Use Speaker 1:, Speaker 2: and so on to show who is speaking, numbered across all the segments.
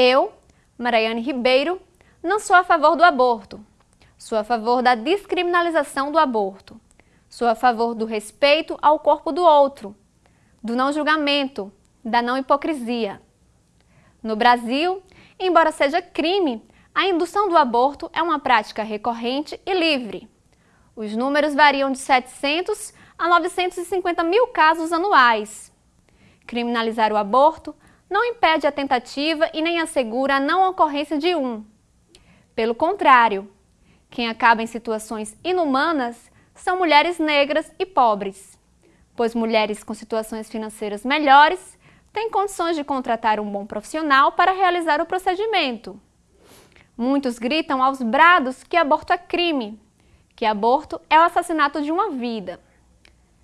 Speaker 1: Eu, Mariane Ribeiro, não sou a favor do aborto. Sou a favor da descriminalização do aborto. Sou a favor do respeito ao corpo do outro, do não julgamento, da não hipocrisia. No Brasil, embora seja crime, a indução do aborto é uma prática recorrente e livre. Os números variam de 700 a 950 mil casos anuais. Criminalizar o aborto não impede a tentativa e nem assegura a não ocorrência de um. Pelo contrário, quem acaba em situações inumanas são mulheres negras e pobres, pois mulheres com situações financeiras melhores têm condições de contratar um bom profissional para realizar o procedimento. Muitos gritam aos brados que aborto é crime, que aborto é o assassinato de uma vida.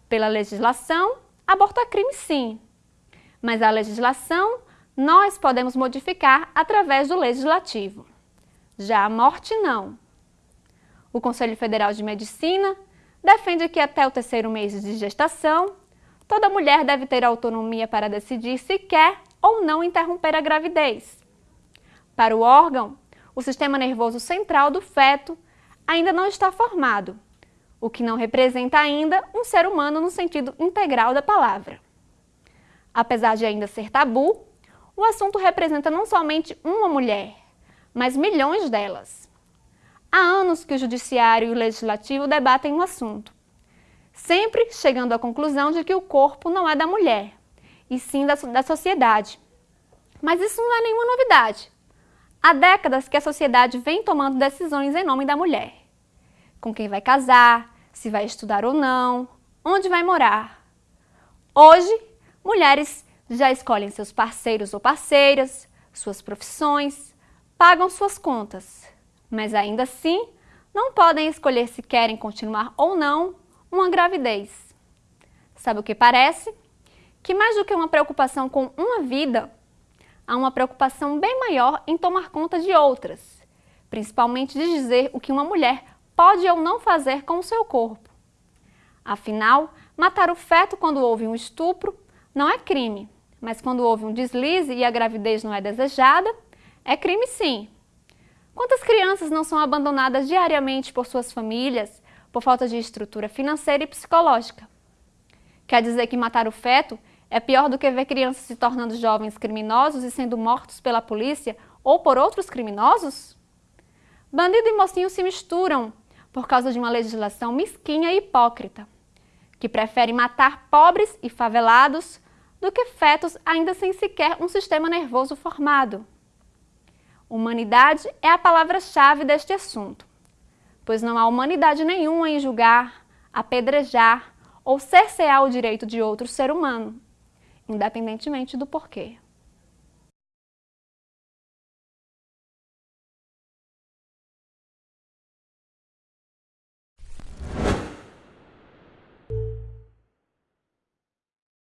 Speaker 1: Pela legislação, aborto é crime sim, mas a legislação nós podemos modificar através do legislativo. Já a morte, não. O Conselho Federal de Medicina defende que até o terceiro mês de gestação, toda mulher deve ter autonomia para decidir se quer ou não interromper a gravidez. Para o órgão, o sistema nervoso central do feto ainda não está formado, o que não representa ainda um ser humano no sentido integral da palavra. Apesar de ainda ser tabu, o assunto representa não somente uma mulher, mas milhões delas. Há anos que o Judiciário e o Legislativo debatem o assunto, sempre chegando à conclusão de que o corpo não é da mulher, e sim da, da sociedade. Mas isso não é nenhuma novidade. Há décadas que a sociedade vem tomando decisões em nome da mulher. Com quem vai casar, se vai estudar ou não, onde vai morar. Hoje, mulheres já escolhem seus parceiros ou parceiras, suas profissões, pagam suas contas, mas ainda assim não podem escolher se querem continuar ou não uma gravidez. Sabe o que parece? Que mais do que uma preocupação com uma vida, há uma preocupação bem maior em tomar conta de outras, principalmente de dizer o que uma mulher pode ou não fazer com o seu corpo. Afinal, matar o feto quando houve um estupro não é crime, mas quando houve um deslize e a gravidez não é desejada, é crime sim. Quantas crianças não são abandonadas diariamente por suas famílias por falta de estrutura financeira e psicológica? Quer dizer que matar o feto é pior do que ver crianças se tornando jovens criminosos e sendo mortos pela polícia ou por outros criminosos? Bandido e mocinho se misturam por causa de uma legislação mesquinha e hipócrita, que prefere matar pobres e favelados do que fetos ainda sem sequer um sistema nervoso formado. Humanidade é a palavra-chave deste assunto, pois não há humanidade nenhuma em julgar, apedrejar ou cercear o direito de outro ser humano, independentemente do porquê.